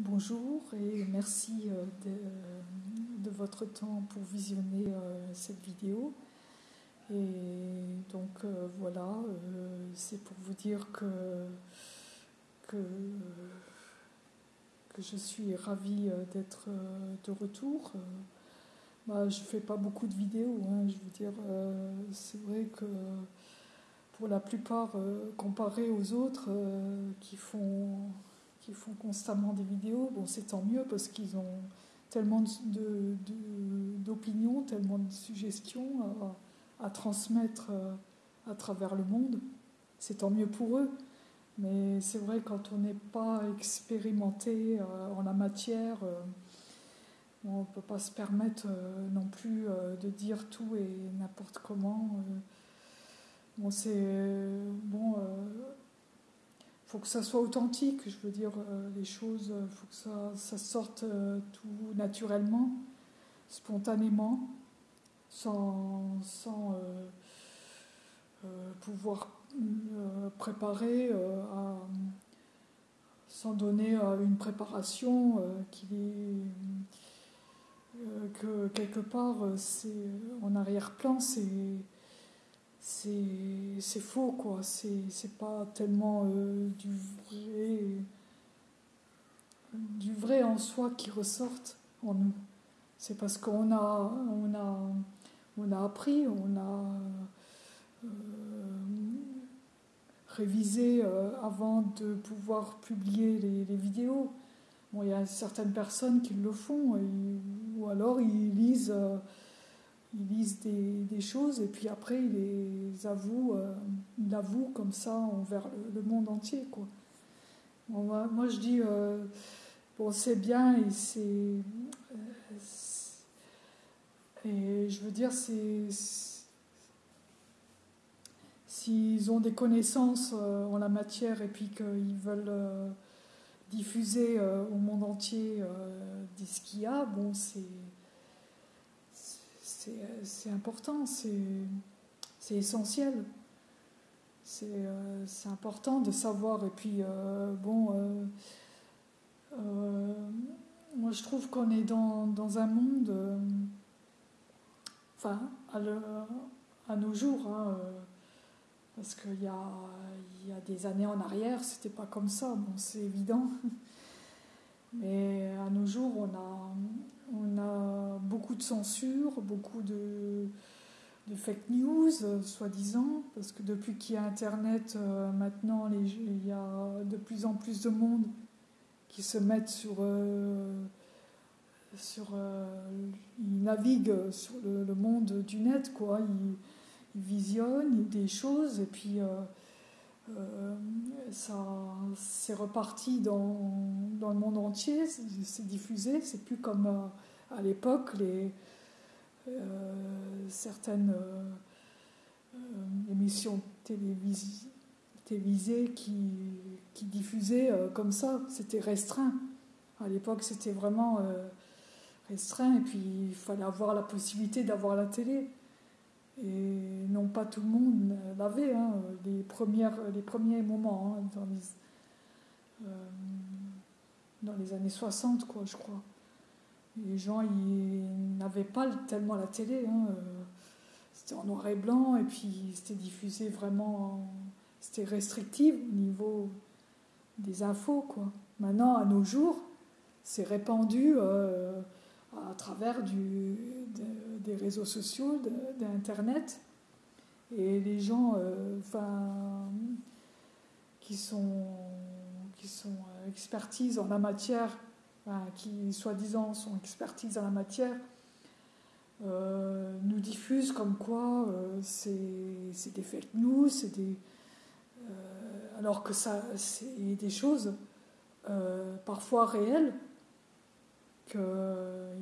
Bonjour et merci euh, de, votre temps pour visionner euh, cette vidéo. Et donc euh, voilà, c'est pour vous dire que je suis ravie d'être de retour. Bah, je ne fais pas beaucoup de vidéos, hein, je veux dire, c'est vrai que pour la plupart, comparé aux autres qui font qui font constamment des vidéos. Bon, c'est tant mieux parce qu'ils ont tellement d'opinions, de, tellement de suggestions à, transmettre euh, à travers le monde. C'est tant mieux pour eux. Mais c'est vrai, quand on n'est pas expérimenté euh, en la matière, euh, on ne peut pas se permettre non plus de dire tout et n'importe comment. Bon, c'est. Bon faut que ça soit authentique, je veux dire, euh, les choses, il euh, faut que ça, sorte euh, tout naturellement, spontanément, sans, sans pouvoir préparer, sans donner une préparation qui que quelque part, c'est en arrière-plan, c'est c'est faux, quoi. C'est pas tellement euh, du vrai du vrai en soi qui ressorte en nous. C'est parce qu'on a, on a, on a appris, on a euh, révisé euh, avant de pouvoir publier les, vidéos. Bon, il y a certaines personnes qui le font, ou alors ils lisent ils lisent des, choses et puis après ils les avouent, euh, comme ça envers le, monde entier. Quoi. moi, je dis, euh, bon c'est bien et c'est... Euh, et je veux dire, c'est... S'ils ont des connaissances en la matière et puis qu'ils veulent diffuser au monde entier ce qu'il y a, bon c'est c'est important, c'est essentiel. Euh, c'est important de savoir. Et puis, euh, bon, euh, moi je trouve qu'on est dans, dans, un monde, enfin, à, à, nos jours, hein, parce qu'il y a, y a des années en arrière, c'était pas comme ça, bon, c'est évident. Mais à nos jours, on a, on a beaucoup de censure, beaucoup de, fake news, soi-disant, parce que depuis qu'il y a Internet, euh, maintenant, il y a de plus en plus de monde qui se mettent sur... Euh, sur euh, ils naviguent sur le, monde du net, quoi. Ils, visionnent des choses et puis ça c'est reparti dans, dans, le monde entier, c'est diffusé, c'est plus comme à l'époque, les, euh, certaines euh, euh, émissions télévisées, télévisées qui, qui diffusaient comme ça, c'était restreint. À l'époque, c'était vraiment restreint et puis il fallait avoir la possibilité d'avoir la télé. Et non pas tout le monde l'avait, hein, les, les premiers moments hein, dans, les, dans les années 60, quoi, je crois les gens ils n'avaient pas tellement la télé. Hein, euh, c'était en noir et blanc et puis c'était diffusé vraiment. C'était restrictif au niveau des infos. Quoi. Maintenant, à nos jours, c'est répandu euh, à travers des réseaux sociaux, d'Internet. Et les gens euh, qui sont, qui sont expertises en la matière qui soi-disant sont expertises en la matière, euh, nous diffusent comme quoi euh, c'est des fake news, c'est des, euh, alors que ça, c'est des choses parfois réelles qu'ils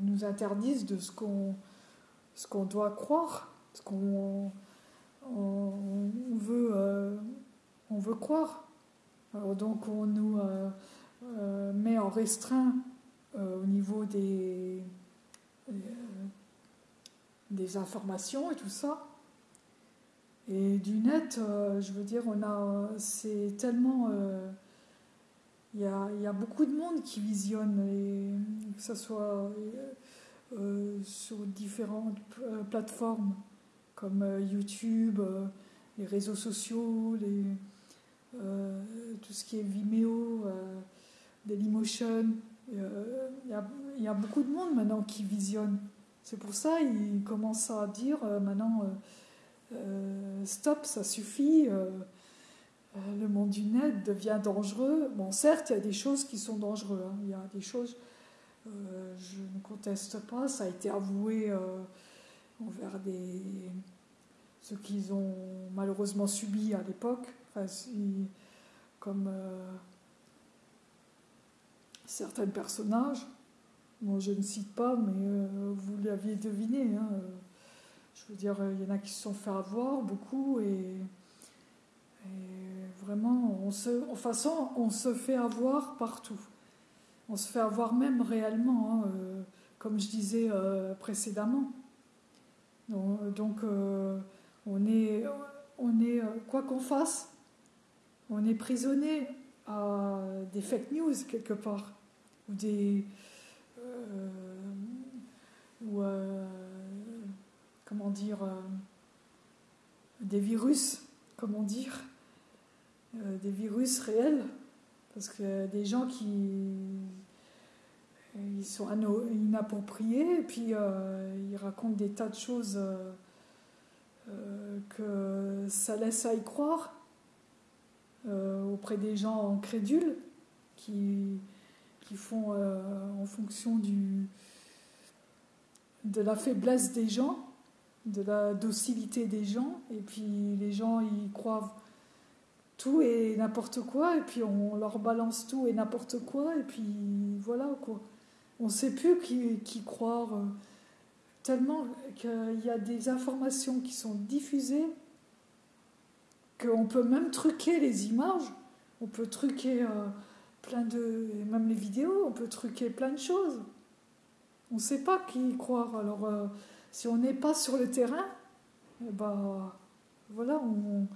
nous interdisent de ce qu'on ce qu'on doit croire, ce qu'on on, veut, on veut croire. Alors donc on nous met en restreint euh, au niveau des, euh, des informations et tout ça. Et du net, euh, je veux dire, on a, c'est tellement il y a, y a, beaucoup de monde qui visionne, et, que ce soit euh, sur différentes plateformes comme YouTube, les réseaux sociaux, tout ce qui est Vimeo, Dailymotion. Il y, y, a beaucoup de monde maintenant qui visionne. C'est pour ça qu'ils commencent à dire maintenant stop, ça suffit euh, le monde du net devient dangereux. Bon, certes, il y a des choses qui sont dangereuses. Hein. Il y a des choses, euh, je ne conteste pas, ça a été avoué euh, envers des, ceux qu'ils ont malheureusement subi à l'époque, comme certains personnages. Moi, je ne cite pas, mais vous l'aviez deviné. Hein. Je veux dire, il y en a qui se sont fait avoir beaucoup et vraiment, on se, en façon, on se fait avoir partout. On se fait avoir même réellement, hein, euh, comme je disais euh, précédemment. Donc, euh, on est, on est quoi qu'on fasse, on est prisonnier à des fake news quelque part, ou des. comment dire. des virus, comment dire euh, des virus réels, parce que des gens qui ils sont inappropriés, et puis euh, ils racontent des tas de choses euh, que ça laisse à y croire auprès des gens crédules qui, qui font en fonction du, de la faiblesse des gens, de la docilité des gens, et puis les gens y croient tout et n'importe quoi, et puis on leur balance tout et n'importe quoi, et puis voilà quoi. On ne sait plus qui, qui croire, euh, tellement qu'il y a des informations qui sont diffusées, qu'on peut même truquer les images, on peut truquer euh, plein de. même les vidéos, on peut truquer plein de choses. On ne sait pas qui croire. Alors, euh, si on n'est pas sur le terrain, ben, voilà, on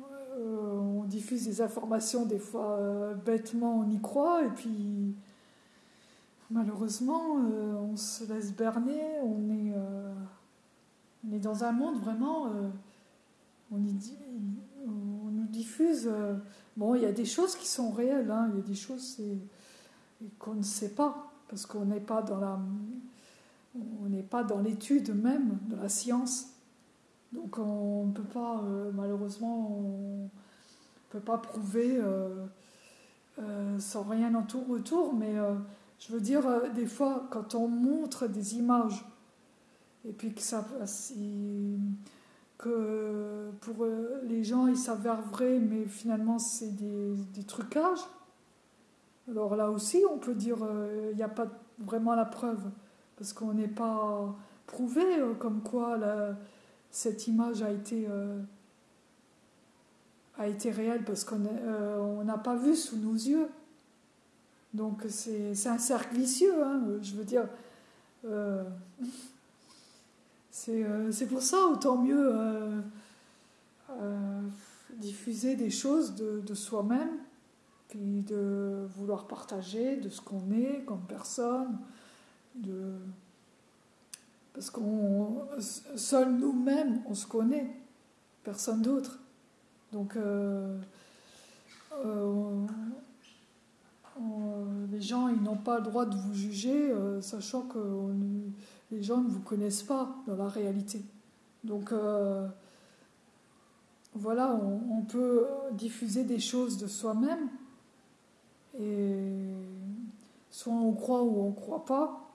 on diffuse des informations, des fois euh, bêtement on y croit, et puis malheureusement euh, on se laisse berner, on est, dans un monde vraiment, on, nous diffuse, bon il y a des choses qui sont réelles, hein, il y a des choses qu'on ne sait pas, parce qu'on n'est pas dans la... On n'est pas dans l'étude même de la science. Donc on ne peut pas, euh, malheureusement, on ne peut pas prouver euh, euh, sans rien en tout retour, mais je veux dire, des fois, quand on montre des images, et puis que ça... que pour les gens, ils s'avèrent vrais, mais finalement, c'est des, trucages. Alors là aussi, on peut dire, il n'y a pas vraiment la preuve, parce qu'on n'est pas prouvé comme quoi... cette image a été, euh, a été réelle parce qu'on euh, n'a pas vu sous nos yeux. Donc c'est un cercle vicieux, hein, je veux dire. Euh, c'est pour ça, autant mieux diffuser des choses de, de soi-même, puis de vouloir partager de ce qu'on est comme personne, de parce qu'on seul nous-mêmes, on se connaît, personne d'autre. Donc euh, euh, les gens, ils n'ont pas le droit de vous juger, euh, sachant que les gens ne vous connaissent pas dans la réalité. Donc voilà, on, peut diffuser des choses de soi-même, et soit on croit ou on ne croit pas,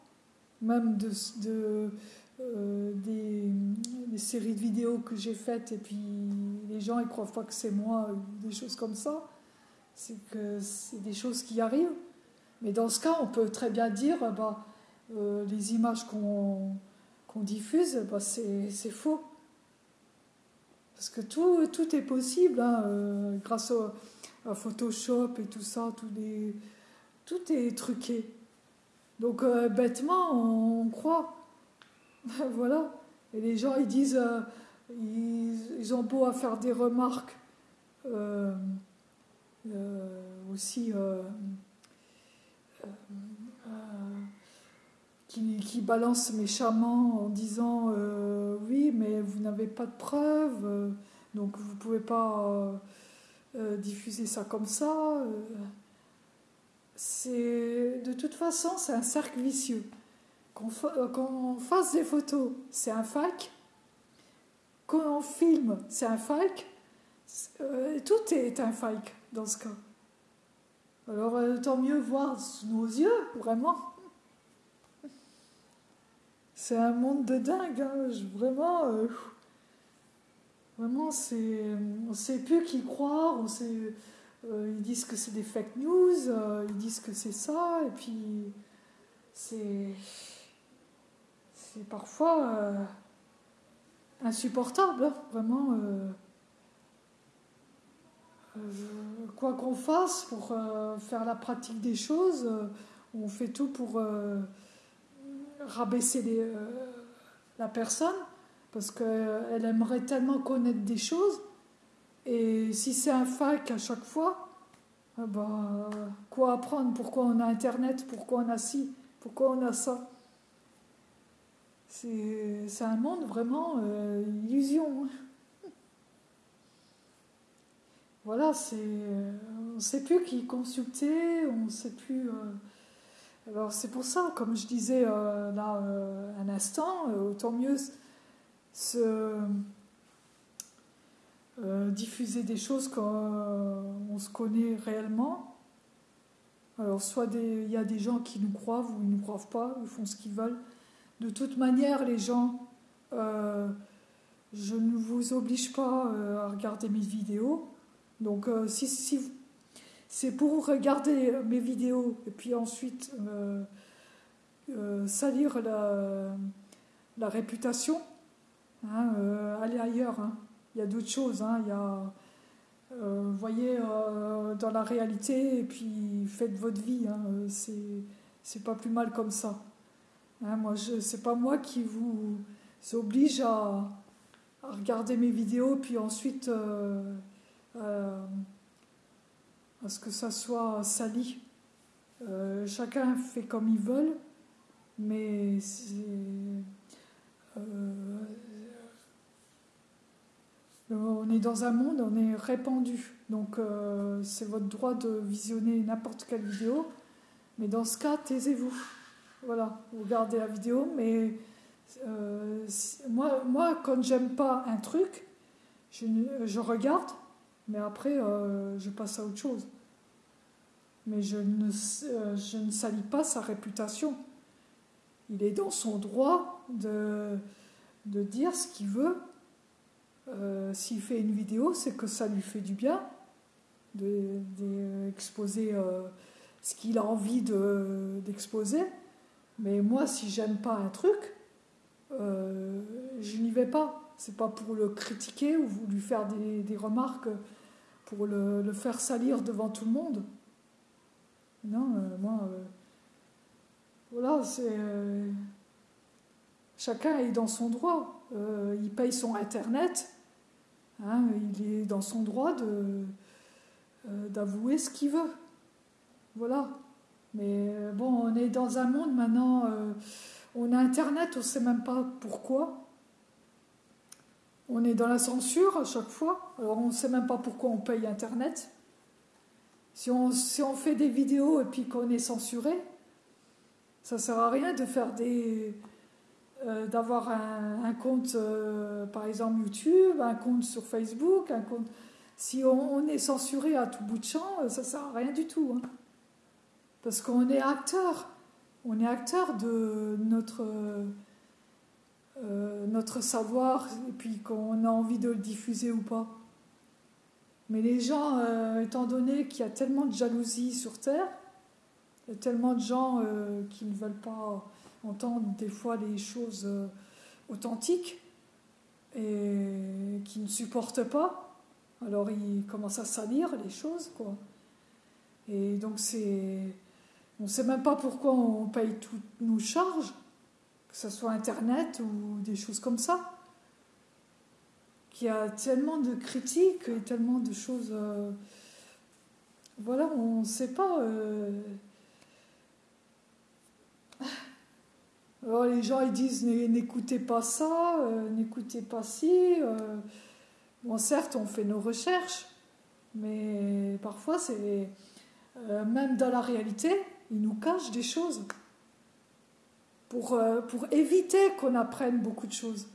même de, de euh, des, séries de vidéos que j'ai faites et puis les gens ils croient pas que c'est moi des choses comme ça. C'est que c'est des choses qui arrivent. Mais dans ce cas, on peut très bien dire bah, euh, les images qu'on diffuse, bah, c'est faux. Parce que tout, tout est possible hein, euh, grâce à Photoshop et tout ça, tout, tout est truqué. Donc euh, bêtement, on, croit. voilà. Et les gens, ils disent, euh, ils, ont beau à faire des remarques, euh, aussi qui, qui, balance méchamment en disant oui mais vous n'avez pas de preuves donc vous ne pouvez pas diffuser ça comme ça c'est de toute façon c'est un cercle vicieux euh, qu'on fasse des photos, c'est un fac. Quand on filme, c'est un fac. Euh, tout est un fac dans ce cas. Alors, euh, tant mieux voir sous nos yeux, vraiment. C'est un monde de dingue, hein. vraiment. vraiment, c'est, on ne sait plus qui croire. On sait, ils disent que c'est des fake news, ils disent que c'est ça, et puis c'est parfois euh, insupportable, hein, vraiment. Euh, euh, quoi qu'on fasse pour faire la pratique des choses, on fait tout pour rabaisser la personne parce qu'elle aimerait tellement connaître des choses. Et si c'est un fac à chaque fois, ben, quoi apprendre? Pourquoi on a Internet? Pourquoi on a ci? Pourquoi on a ça? C'est un monde vraiment euh, illusion. Voilà, c'est, on ne sait plus qui consulter, on ne sait plus. Euh, alors c'est pour ça, comme je disais euh, là un instant, autant mieux se, diffuser des choses quand on se connaît réellement. Alors soit il y a des gens qui nous croient ou ils ne nous croient pas, ils font ce qu'ils veulent. De toute manière, les gens, euh, je ne vous oblige pas euh, à regarder mes vidéos. Donc, euh, si, c'est pour regarder mes vidéos et puis ensuite salir la, réputation, hein, allez ailleurs. Hein. Il y a d'autres choses. Hein. Il y a, voyez dans la réalité et puis faites votre vie. C'est pas plus mal comme ça. Hein, moi, c'est pas moi qui vous oblige à, regarder mes vidéos, puis ensuite euh, euh, à ce que ça soit sali. Euh, chacun fait comme il veut, mais on est dans un monde, on est répandu. Donc c'est votre droit de visionner n'importe quelle vidéo, mais dans ce cas, taisez-vous. Voilà, vous regardez la vidéo, mais euh, moi, moi, quand j'aime pas un truc, je, regarde, mais après, euh, je passe à autre chose. Mais je ne, euh, je ne salis pas sa réputation. Il est dans son droit de, de dire ce qu'il veut. S'il fait une vidéo, c'est que ça lui fait du bien d'exposer de, ce qu'il a envie d'exposer. Mais moi, si j'aime pas un truc, euh, je n'y vais pas. C'est pas pour le critiquer ou lui faire des, remarques pour le, faire salir devant tout le monde. Non, euh, moi, euh, voilà, c'est. chacun est dans son droit. il paye son internet. Hein, il est dans son droit de, d'avouer ce qu'il veut. Voilà. Mais euh, bon, on est dans un monde maintenant, euh, on a Internet, on ne sait même pas pourquoi. On est dans la censure à chaque fois, alors on ne sait même pas pourquoi on paye Internet. Si on, si on fait des vidéos et puis qu'on est censuré, ça ne sert à rien de faire des, euh, d'avoir un, compte, par exemple YouTube, un compte sur Facebook, un compte. Si on, est censuré à tout bout de champ, ça ne sert à rien du tout. Hein. Parce qu'on est acteur. On est acteur de notre, euh, notre savoir et puis qu'on a envie de le diffuser ou pas. Mais les gens, euh, étant donné qu'il y a tellement de jalousie sur Terre, il y a tellement de gens euh, qui ne veulent pas entendre des fois les choses authentiques et qui ne supportent pas, alors ils commencent à salir les choses, quoi. Et donc c'est on ne sait même pas pourquoi on paye toutes nos charges, que ce soit Internet ou des choses comme ça. Qu'il y a tellement de critiques et tellement de choses. Euh, voilà, on ne sait pas. Alors les gens ils disent n'écoutez pas ça, n'écoutez pas ci. bon, certes, on fait nos recherches, mais parfois c'est même dans la réalité, ils nous cachent des choses pour, éviter qu'on apprenne beaucoup de choses.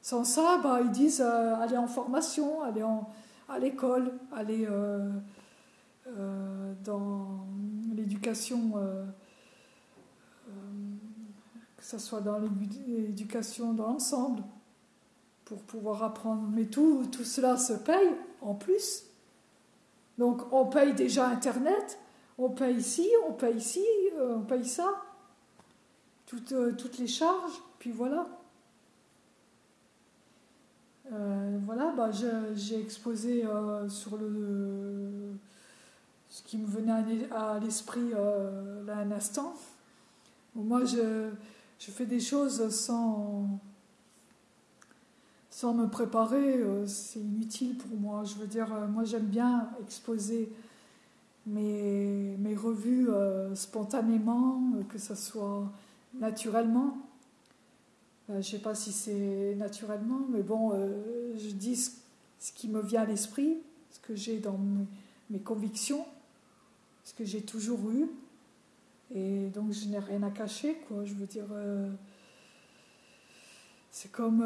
Sans ça, bah, ils disent euh, aller en formation, aller en, à l'école, euh, euh, dans l'éducation, ce soit dans l'éducation dans l'ensemble, pour pouvoir apprendre. Mais tout, tout cela se paye en plus. Donc on paye déjà Internet, on paye ici, on paye ici, on paye ça, toutes, toutes les charges, puis voilà. Euh, voilà, bah, j'ai exposé euh, sur le, ce qui me venait à, l'esprit euh, là un instant. moi, je, je, fais des choses sans, sans me préparer, c'est inutile pour moi. Je veux dire, moi j'aime bien exposer mes, mes revues spontanément, que ce soit naturellement. Euh, je ne sais pas si c'est naturellement, mais bon, euh, je dis ce, qui me vient à l'esprit, ce que j'ai dans mes, convictions, ce que j'ai toujours eu. Et donc je n'ai rien à cacher, quoi. Je veux dire, euh, c'est comme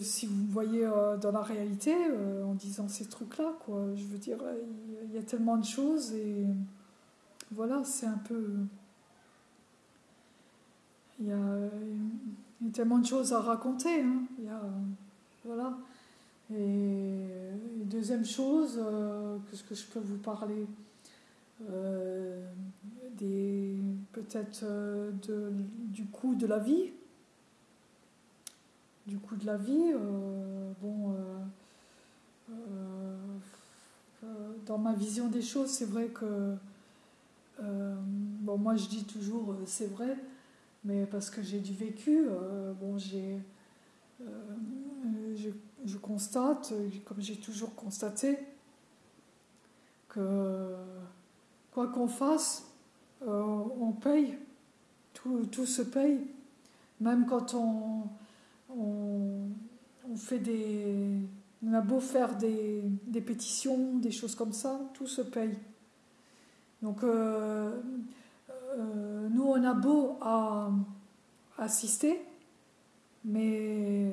si vous me voyez dans la réalité en disant ces trucs-là, quoi. Je veux dire, il y, a tellement de choses et voilà, c'est un peu. Il y a y a tellement de choses à raconter. Hein. Il y a, voilà. Et, deuxième chose, euh, qu'est-ce que je peux vous parler? Euh, des, Peut-être euh, du coût de la vie. Du coût de la vie. bon, dans ma vision des choses, c'est vrai que. bon, moi je dis toujours c'est vrai, mais parce que j'ai du vécu, euh, bon, j'ai, euh, je, constate, comme j'ai toujours constaté, que quoi qu'on fasse, euh, on paye, tout, tout, se paye, même quand on, on, fait des... On a beau faire des, des, pétitions, des choses comme ça, tout se paye. Donc, euh, nous, on a beau à assister, mais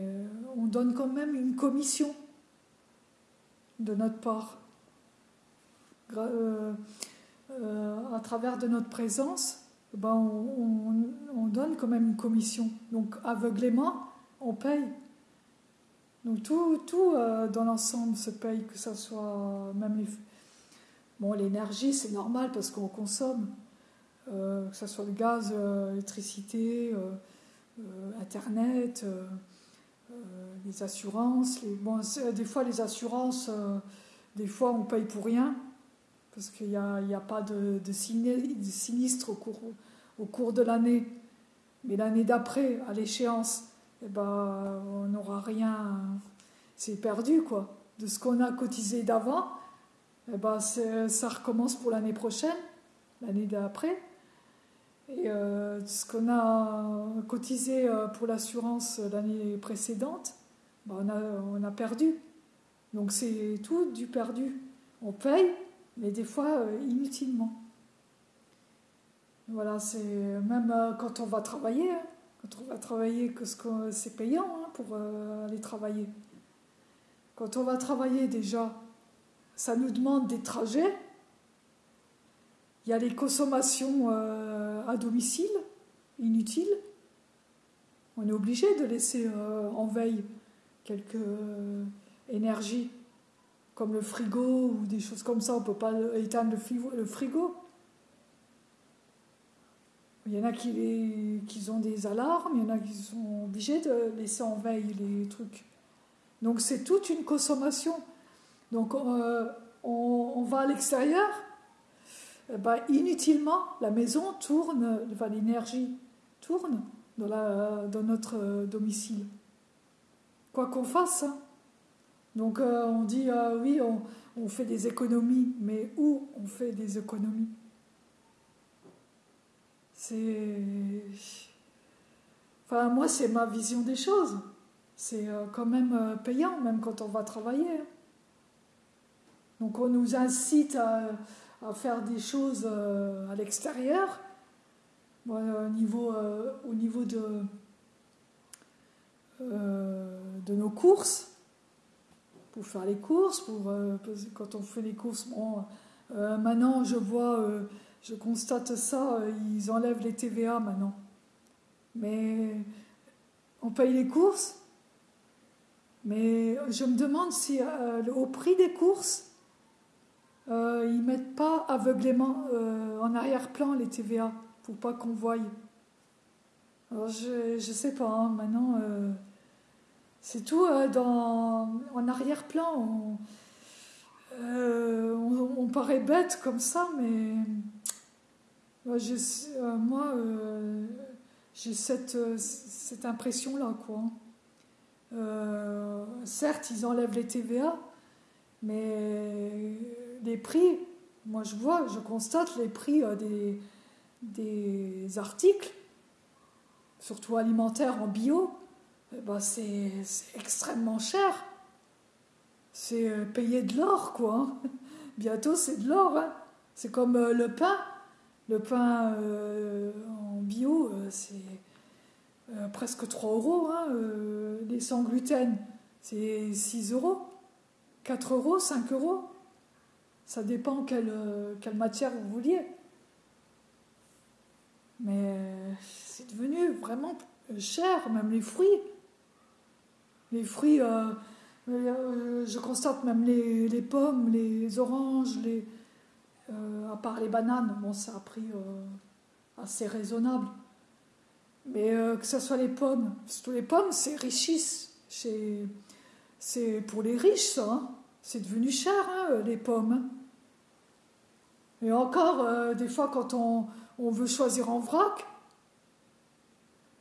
on donne quand même une commission de notre part. Euh, euh, à travers de notre présence, ben on, donne quand même une commission. Donc aveuglément, on paye. Donc tout, tout dans l'ensemble se paye, que ce soit même. Bon, l'énergie, c'est normal parce qu'on consomme. Euh, que ce soit le gaz, euh, l'électricité, euh, Internet, les assurances. Bon, des fois, les assurances, des fois, on paye pour rien parce qu'il n'y a, pas de, sinistre au cours, de l'année. Mais l'année d'après, à l'échéance, eh ben, on n'aura rien. C'est perdu, quoi. De ce qu'on a cotisé d'avant, eh ben, ça recommence pour l'année prochaine, l'année d'après. Et euh, ce qu'on a cotisé euh, pour l'assurance l'année précédente, a, on, a, perdu. Donc c'est tout du perdu. On paye, mais des fois euh, inutilement. Voilà, c'est même quand on va travailler, hein, quand on va travailler, que c'est payant hein, pour aller travailler. Quand on va travailler déjà, ça nous demande des trajets il y a les consommations euh, à domicile, inutiles. On est obligé de laisser euh, en veille quelques euh, énergies, comme le frigo ou des choses comme ça. On ne peut pas éteindre le frigo. Il y en a qui, ont des alarmes, il y en a qui sont obligés de laisser en veille les trucs. Donc c'est toute une consommation. Donc on va à l'extérieur, eh ben, inutilement, la maison tourne, l'énergie tourne dans, notre euh, domicile. Quoi qu'on fasse. Hein. Donc euh, on dit, euh, oui, on, fait des économies, mais où on fait des économies? C'est. Enfin, moi, c'est ma vision des choses. C'est euh, quand même payant, même quand on va travailler. Donc, on nous incite à, faire des choses à l'extérieur, au niveau, au niveau de, de nos courses pour faire les courses, pour, euh, quand on fait les courses, bon, euh, maintenant je vois, euh, je constate ça, ils enlèvent les TVA maintenant. Mais on paye les courses, mais je me demande si au prix des courses, ils mettent pas aveuglément en arrière-plan les TVA pour pas qu'on voie. Alors je ne sais pas, hein, maintenant c'est tout euh, dans, en arrière-plan. Euh, on, paraît bête comme ça, mais moi, euh, j'ai cette, cette impression-là. quoi. certes, ils enlèvent les TVA, mais les prix, moi je vois, je constate les prix des, des articles, surtout alimentaires en bio, ben, c'est extrêmement cher. C'est euh, payer de l'or, quoi. Hein. Bientôt, c'est de l'or. Hein. C'est comme euh, le pain. Le pain euh, en bio, c'est presque 3 euros. Hein, les sans gluten, c'est 6 euros. 4 euros, 5 euros. Ça dépend quelle, quelle matière vous vouliez. Mais c'est devenu vraiment cher, même les fruits. Les fruits, euh, euh, je constate même les, pommes, les oranges, euh, à part les bananes, bon, ça a pris assez raisonnable. Mais que ce soit les pommes, surtout les pommes, c'est richisse. C'est pour les riches. Hein. C'est devenu cher, hein, les pommes. Et encore, des fois, quand on veut choisir en vrac,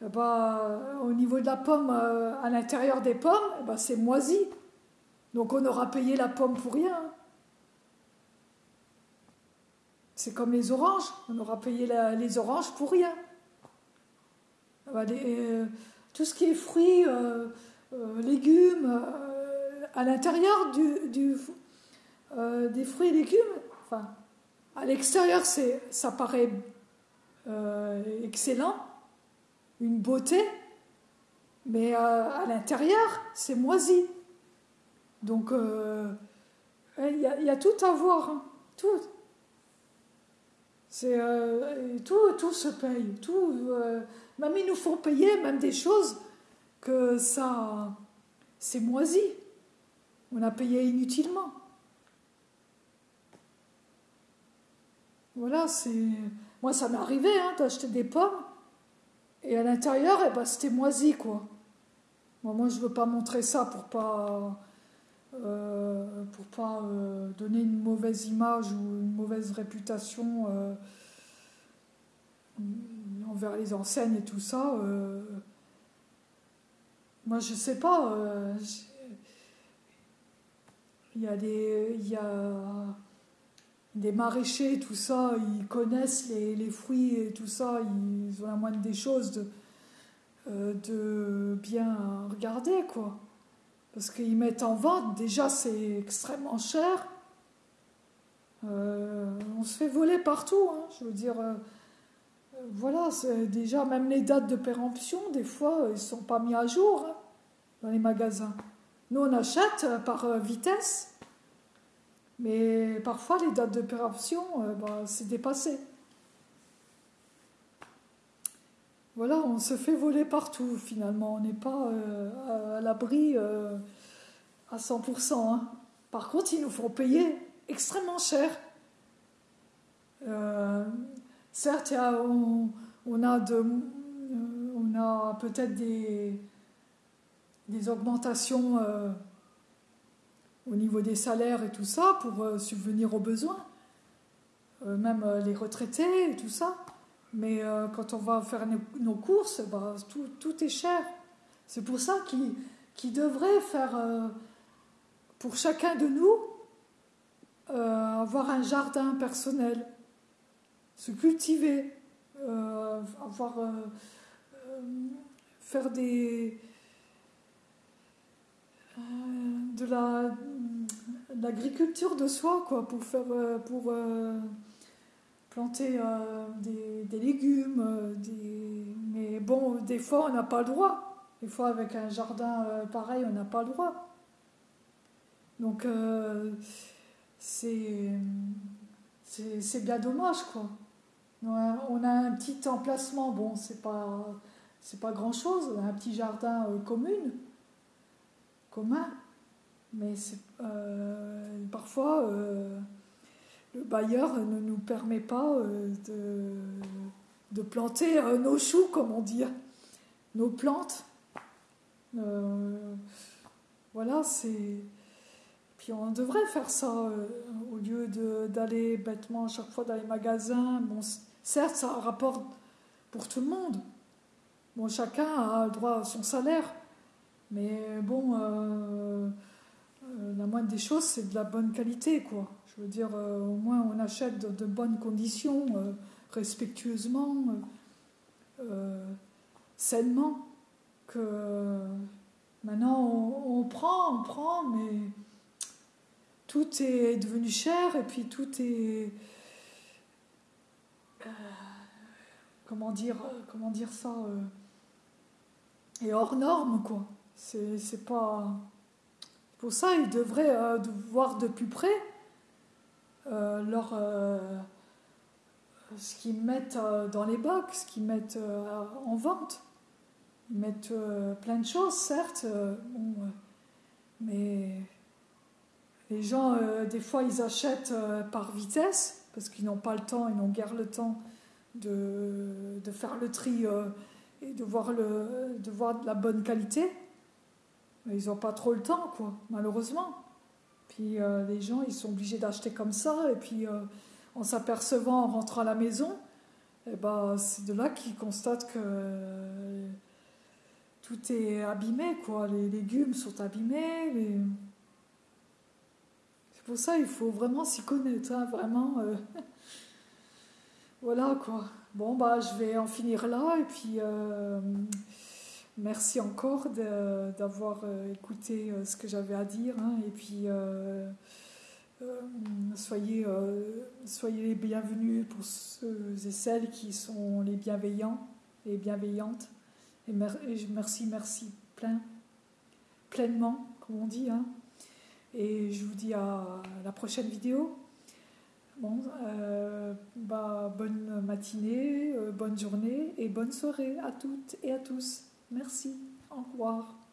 ben, au niveau de la pomme, euh, à l'intérieur des pommes, ben, c'est moisi. Donc on aura payé la pomme pour rien. C'est comme les oranges, on aura payé les oranges pour rien. Euh, tout ce qui est fruits, légumes, à l'intérieur du, des fruits et légumes, enfin, à l'extérieur, ça paraît excellent, une beauté, mais euh, à l'intérieur, c'est moisi. Donc, euh, il y, a tout à voir, hein. tout. C'est euh, tout, tout se paye, tout. même ils nous font payer même des choses que ça, c'est moisi. On a payé inutilement. Voilà, c'est. Moi, ça m'est arrivé hein, d'acheter des pommes et à l'intérieur, eh ben, c'était moisi, quoi. moi, je ne veux pas montrer ça pour pas, euh, pour pas euh, donner une mauvaise image ou une mauvaise réputation euh, envers les enseignes et tout ça. moi, je sais pas. Il y a des. Il y a, des maraîchers, tout ça, ils connaissent les, fruits et tout ça, ils ont la moindre des choses de, euh, de bien regarder, quoi. Parce qu'ils mettent en vente, déjà c'est extrêmement cher. Euh, on se fait voler partout, hein, je veux dire. Euh, voilà, déjà même les dates de péremption, des fois, ils ne sont pas mis à jour hein, dans les magasins. Nous, on achète par vitesse. Mais parfois, les dates d'opération, euh, bah, c'est dépassé. Voilà, on se fait voler partout finalement. On n'est pas euh, à, l'abri euh, à 100%. Hein. Par contre, ils nous font payer extrêmement cher. certes, on, a, peut-être des augmentations au niveau des salaires et tout ça pour euh, subvenir aux besoins, euh, même euh, les retraités et tout ça. Mais quand on va faire nos, courses, bah, tout, tout, est cher. C'est pour ça qu'il devrait faire pour chacun de nous avoir un jardin personnel, se cultiver, avoir, faire des, de la l'agriculture de soi quoi pour faire pour planter des, des, légumes mais bon des fois on n'a pas le droit des fois, avec un jardin euh, pareil, on n'a pas le droit. Donc, euh, c'est bien dommage, quoi. On a un petit emplacement, bon, c'est pas, pas grand-chose, on a un petit jardin euh, commun, mais parfois, le bailleur ne nous permet pas de, de planter nos choux, comme on dit, nos plantes. Euh, voilà, c'est. Puis on devrait faire ça euh, au lieu d'aller bêtement à chaque fois dans les magasins. Bon, certes, ça rapporte pour tout le monde. Bon, chacun a le droit à son salaire. Mais bon, euh, la moindre des choses, c'est de la bonne qualité, quoi. Je veux dire, au moins on achète de, de bonnes conditions, respectueusement, sainement que maintenant on, prend, on prend, mais tout est devenu cher et puis tout est. Euh, comment, dire, comment dire ça Et euh, hors norme, quoi. C'est pas. Pour ça, ils devraient euh, voir de plus près leur, ce qu'ils mettent dans les box, ce qu'ils mettent en vente. Ils mettent euh, plein de choses, certes, euh, euh, mais les gens, des fois, ils achètent par vitesse, parce qu'ils n'ont pas le temps, ils n'ont guère le temps de, de faire le tri et de voir, le, de voir de la bonne qualité. Ils n'ont pas trop le temps, quoi, malheureusement. Puis les gens, ils sont obligés d'acheter comme ça, et puis en s'apercevant en rentrant à la maison, eh ben, c'est de là qu'ils constatent que tout est abîmé, quoi. Les légumes sont abîmés. C'est pour ça qu'il faut vraiment s'y connaître, hein, vraiment. Euh. voilà, quoi. Bon, bah, je vais en finir là, et puis euh, merci encore d'avoir euh, écouté ce que j'avais à dire, hein, et puis soyez, soyez les bienvenus pour ceux et celles qui sont les bienveillants et bienveillantes. Et, merci, merci plein, pleinement, comme on dit. Hein. Et je vous dis à la prochaine vidéo. Bon, euh, bah, bonne matinée, euh, bonne journée et bonne soirée à toutes et à tous. Merci. Au revoir.